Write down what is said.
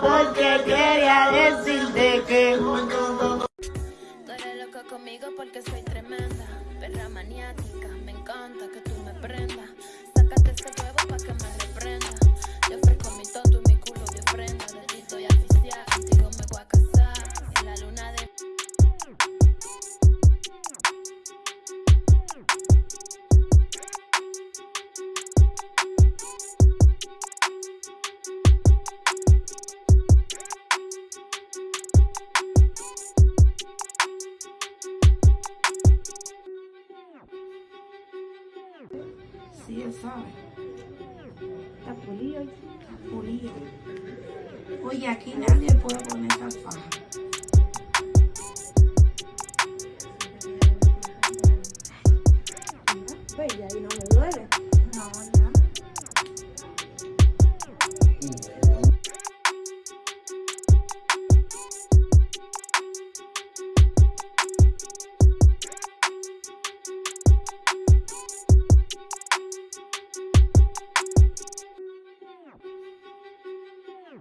porque quería decirte que Tú eres loco conmigo porque soy tremenda, perra maniática, me encanta que tú así es, ¿sabes? Está pulido, ¿eh? está pulido. Oye, aquí nadie puede poner esas fajas. Bella y no